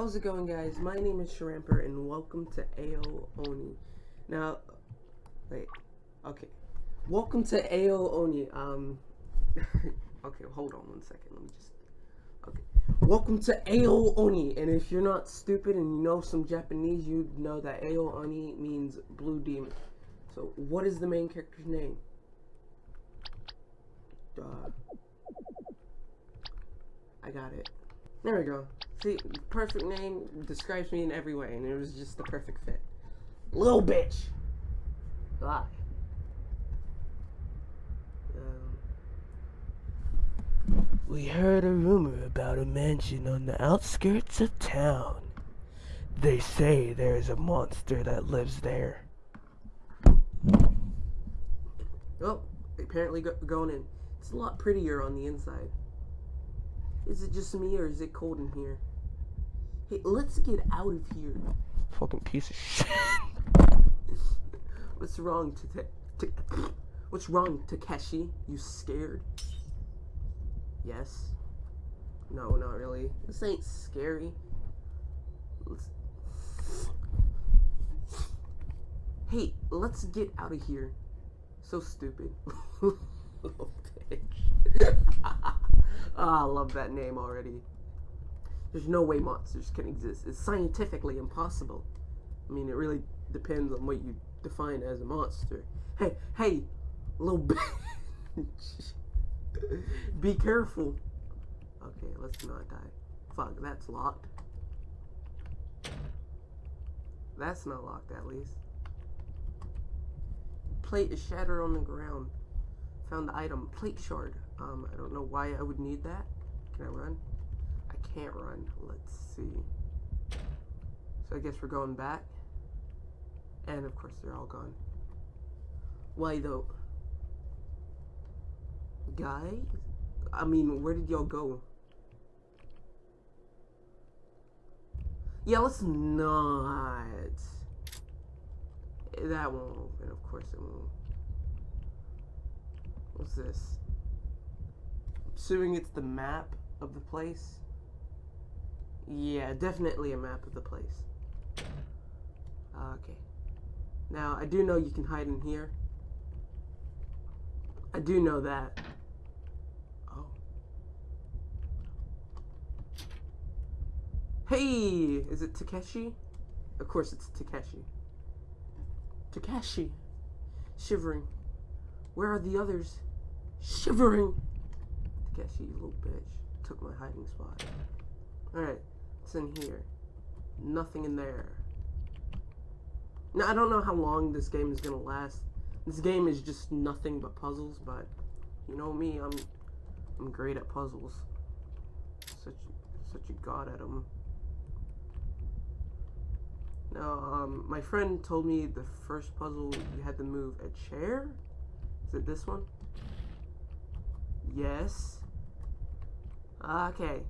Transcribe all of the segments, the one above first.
How's it going guys? My name is Sharamper and welcome to AO Oni. Now, wait, okay. Welcome to AO Oni. Um, okay, hold on one second. Let me just, okay. Welcome to AO Oni. And if you're not stupid and you know some Japanese, you know that AO Oni means blue demon. So, what is the main character's name? I got it. There we go. See, perfect name describes me in every way, and it was just the perfect fit. Little bitch. Ah. Um, we heard a rumor about a mansion on the outskirts of town. They say there is a monster that lives there. Oh, apparently go going in. It's a lot prettier on the inside. Is it just me or is it cold in here? Hey, let's get out of here. Fucking piece of shit. What's wrong, to, to What's wrong, Takeshi? You scared? Yes. No, not really. This ain't scary. Let's... Hey, let's get out of here. So stupid. oh, bitch. Ah, I love that name already. There's no way monsters can exist. It's scientifically impossible. I mean, it really depends on what you define as a monster. Hey, hey, little bitch. Be careful. Okay, let's not die. Fuck, that's locked. That's not locked, at least. Plate is shattered on the ground. Found the item. Plate shard. Um, I don't know why I would need that. Can I run? Can't run. Let's see. So I guess we're going back. And of course they're all gone. Why though? Guys? I mean, where did y'all go? Yeah, let's not. That won't open. Of course it won't. What's this? Assuming it's the map of the place. Yeah, definitely a map of the place. Okay. Now, I do know you can hide in here. I do know that. Oh. Hey! Is it Takeshi? Of course it's Takeshi. Takeshi. Shivering. Where are the others? Shivering. Takeshi, you little bitch. Took my hiding spot. Alright. What's in here? Nothing in there. Now, I don't know how long this game is gonna last. This game is just nothing but puzzles, but you know me, I'm I'm great at puzzles. Such such a god at them. Now, um, my friend told me the first puzzle you had to move a chair. Is it this one? Yes. Okay.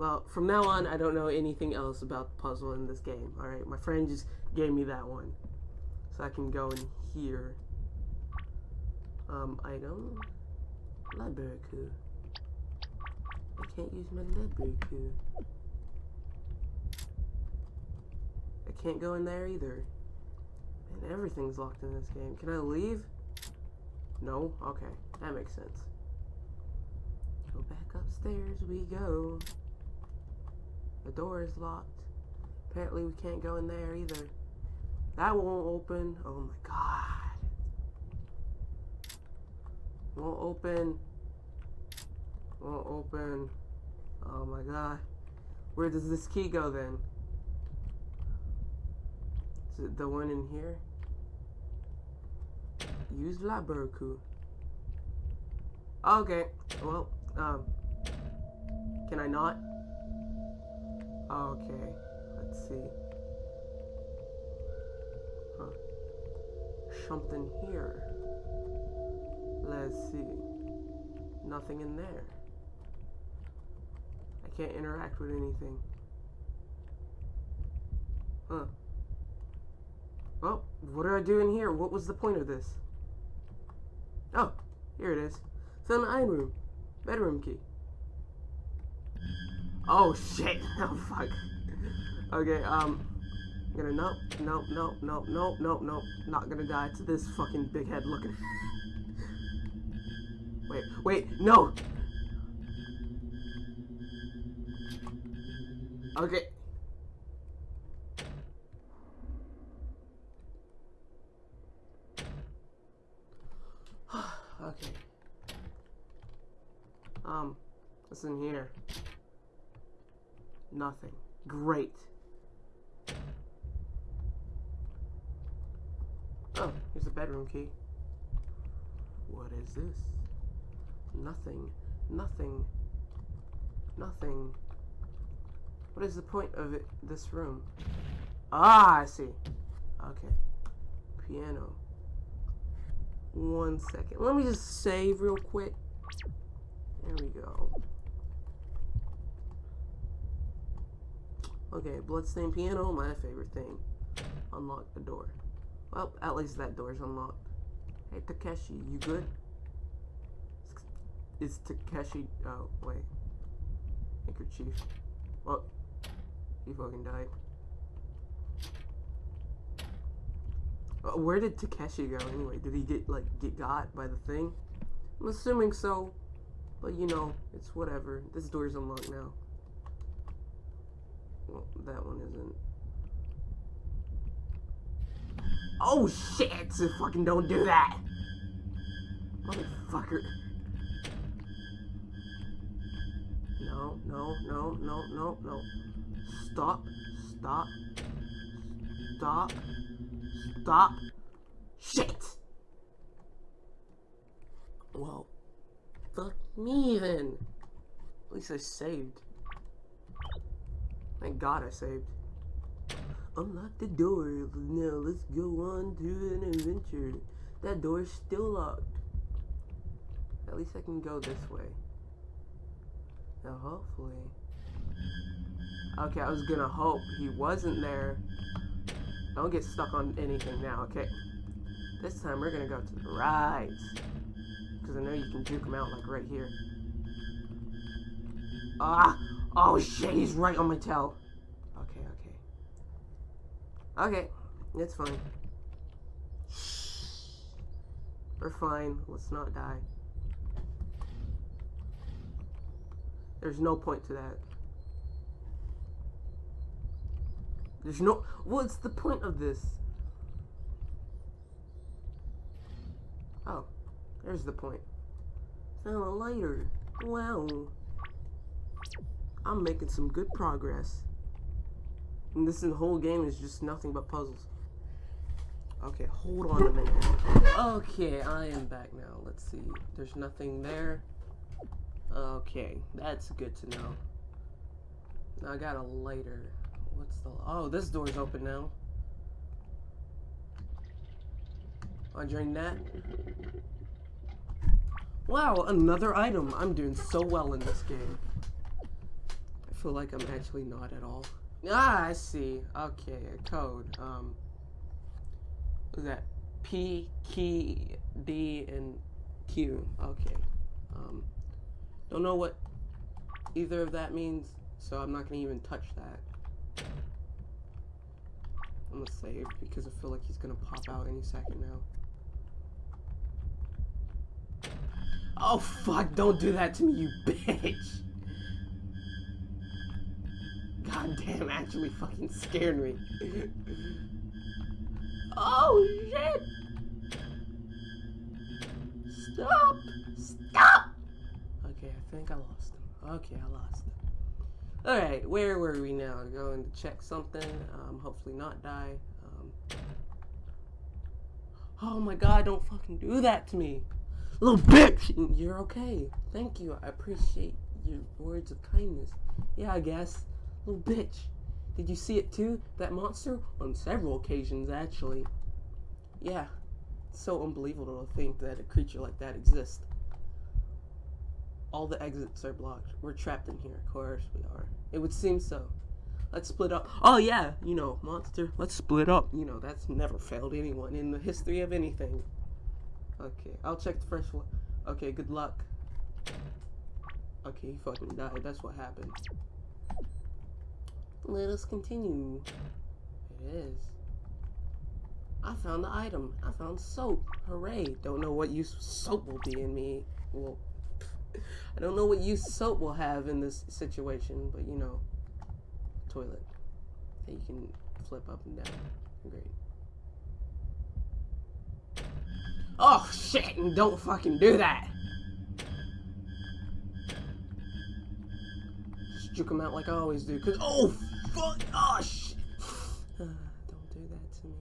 Well, from now on, I don't know anything else about the puzzle in this game. Alright, my friend just gave me that one. So I can go in here. Um, item. Library key. I can't use my library key. I can't go in there either. And everything's locked in this game. Can I leave? No? Okay. That makes sense. Go back upstairs we go. The door is locked. Apparently we can't go in there either. That won't open. Oh my god. Won't open. Won't open. Oh my god. Where does this key go then? Is it the one in here? Use key. Okay. Well, um, can I not? Oh, okay, let's see. Huh. Something here. Let's see. Nothing in there. I can't interact with anything. Huh. Well, what do I do in here? What was the point of this? Oh, here it is. Found an iron room. Bedroom key. Oh shit! Oh fuck. Okay, um, gonna nope, nope, nope, nope, nope, nope, nope. Not gonna die to this fucking big head looking. wait, wait, no. Okay. okay. Um, what's in here? Nothing. Great. Oh, here's the bedroom key. What is this? Nothing. Nothing. Nothing. What is the point of it, this room? Ah, I see. Okay. Piano. One second. Let me just save real quick. There we go. Okay, bloodstained piano, my favorite thing. Unlock the door. Well, at least that door's unlocked. Hey, Takeshi, you good? Is Takeshi... Oh, wait. Handkerchief. Well, he fucking died. Uh, where did Takeshi go anyway? Did he get, like, get got by the thing? I'm assuming so. But, you know, it's whatever. This door's unlocked now. Well, that one isn't. Oh shit! So fucking don't do that! Motherfucker. No, no, no, no, no, no. Stop. Stop. Stop. Stop. Shit! Well, fuck me then. At least I saved. Thank God I saved. Unlock the door. Now let's go on to an adventure. That door is still locked. At least I can go this way. Now hopefully. Okay, I was gonna hope he wasn't there. Don't get stuck on anything now, okay? This time we're gonna go to the right. Because I know you can juke him out like right here. Ah! Oh shit, he's right on my tail. Okay, okay. Okay, it's fine. We're fine. Let's not die. There's no point to that. There's no... What's the point of this? Oh. There's the point. Found a lighter. Wow. I'm making some good progress. And this whole game is just nothing but puzzles. Okay, hold on a minute. Okay, I am back now. Let's see. There's nothing there. Okay, that's good to know. I got a lighter. What's the... Oh, this door's open now. I drain that. Wow, another item. I'm doing so well in this game feel like I'm actually not at all. Ah, I see. Okay, a code. Um, what is that? P, key, D, and Q. Okay. Um, don't know what either of that means, so I'm not gonna even touch that. I'm gonna save because I feel like he's gonna pop out any second now. Oh fuck, don't do that to me, you bitch! God damn, actually fucking scared me. oh shit! Stop! Stop! Okay, I think I lost him. Okay, I lost him. Alright, where were we now? Going to check something. Um, hopefully not die. Um, oh my god, don't fucking do that to me. Little bitch! You're okay. Thank you. I appreciate your words of kindness. Yeah, I guess. Little bitch. Did you see it too? That monster? On several occasions, actually. Yeah. It's so unbelievable to think that a creature like that exists. All the exits are blocked. We're trapped in here. Of course we are. It would seem so. Let's split up. Oh yeah, you know, monster. Let's split up. You know, that's never failed anyone in the history of anything. Okay, I'll check the fresh one. Okay, good luck. Okay, he fucking died. That's what happened. Let us continue. It is. I found the item. I found soap. Hooray. Don't know what use soap will be in me. Well, I don't know what use soap will have in this situation, but you know, toilet that you can flip up and down. Great. Oh shit! Don't fucking do that. Juke him out like I always do. Cause oh fuck! Oh shit! don't do that to me.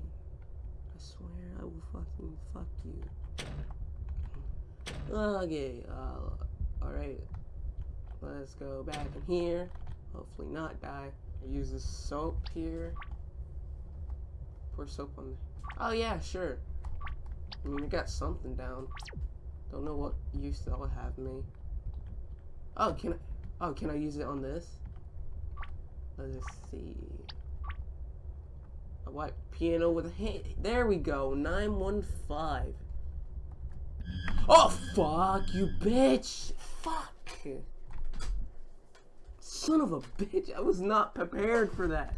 I swear I will fucking fuck you. Okay. Uh, all right. Let's go back in here. Hopefully not die. I use this soap here. Pour soap on there. Oh yeah, sure. I mean, I got something down. Don't know what use that'll have me. Oh, can I? Oh, can I use it on this? Let's see. A white piano with a hand. There we go. 915. Oh, fuck you, bitch. Fuck. Son of a bitch. I was not prepared for that.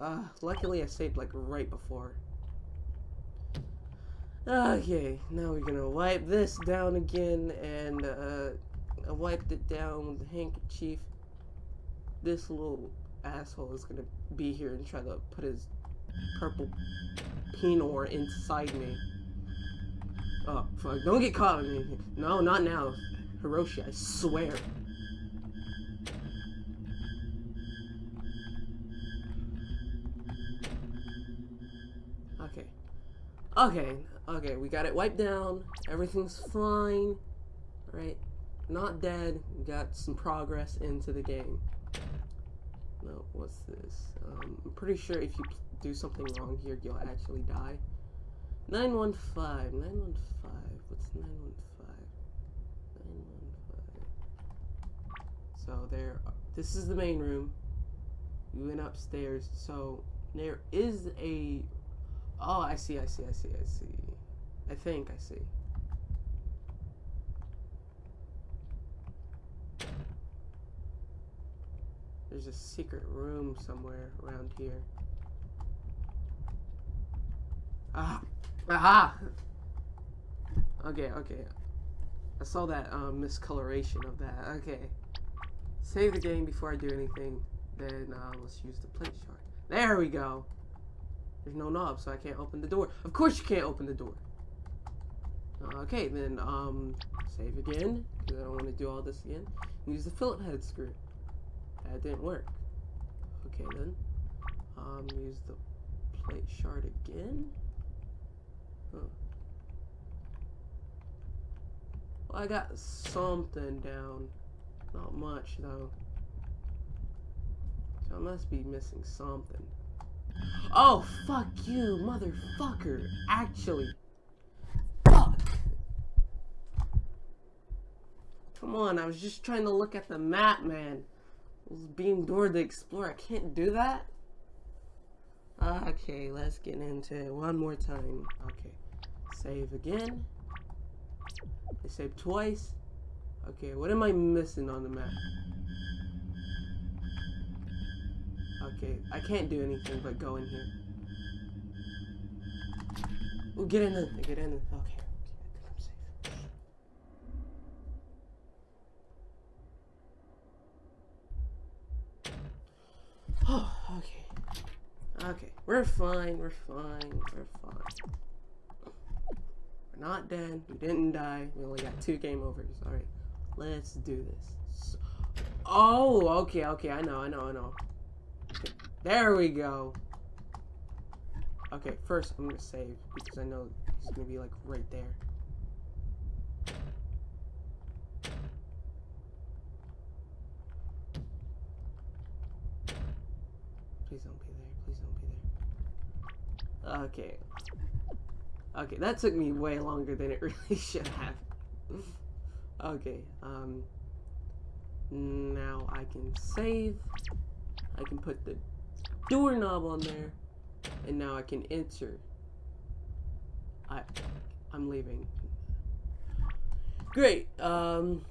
Uh, luckily I saved like right before. Okay, now we're gonna wipe this down again, and uh, I wiped it down with the handkerchief. This little asshole is gonna be here and try to put his purple pinor inside me. Oh, fuck, don't get caught. No, not now. Hiroshi, I swear. Okay, Okay, we got it wiped down. Everything's fine. Right? Not dead. We got some progress into the game. No, what's this? Um, I'm pretty sure if you do something wrong here, you'll actually die. 915. 915. What's 915? 915. So there, this is the main room. We went upstairs. So there is a Oh, I see, I see, I see, I see. I think I see. There's a secret room somewhere around here. Ah! Aha! Okay, okay. I saw that um, miscoloration of that. Okay. Save the game before I do anything. Then uh, let's use the plate shard. There we go! There's no knob, so I can't open the door. Of course you can't open the door. Okay, then, um, save again, because I don't want to do all this again. Use the head screw. That didn't work. Okay, then. Um, use the plate shard again. Huh. Well, I got something down. Not much, though. So I must be missing something. Oh, fuck you, motherfucker. Actually. Fuck. Come on, I was just trying to look at the map, man. I was being Dora the Explorer. I can't do that? Uh, okay, let's get into it one more time. Okay. Save again. I saved twice. Okay, what am I missing on the map? Okay, I can't do anything but go in here. We'll get in there. Get in there. Okay. Oh, okay. Okay, we're fine, we're fine, we're fine. We're not dead, we didn't die, we only got two game overs. Alright, let's do this. So, oh, okay, okay, I know, I know, I know. There we go. Okay, first I'm gonna save because I know he's gonna be like right there. Please don't be there. Please don't be there. Okay. Okay, that took me way longer than it really should have. okay, um... Now I can save. I can put the doorknob on there. And now I can enter. I, I'm leaving. Great. Um,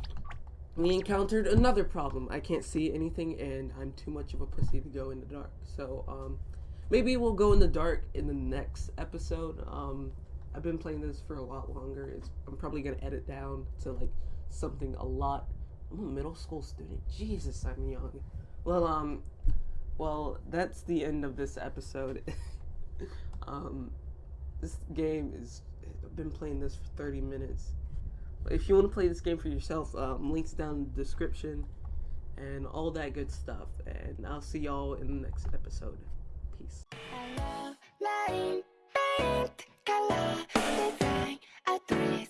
we encountered another problem. I can't see anything, and I'm too much of a pussy to go in the dark. So, um, maybe we'll go in the dark in the next episode. Um, I've been playing this for a lot longer. It's, I'm probably gonna edit down to like something a lot. I'm a middle school student. Jesus, I'm young. Well, um, well, that's the end of this episode. um, this game is I've been playing this for 30 minutes. If you want to play this game for yourself, um, links down in the description and all that good stuff. And I'll see y'all in the next episode. Peace. Paint, color, design.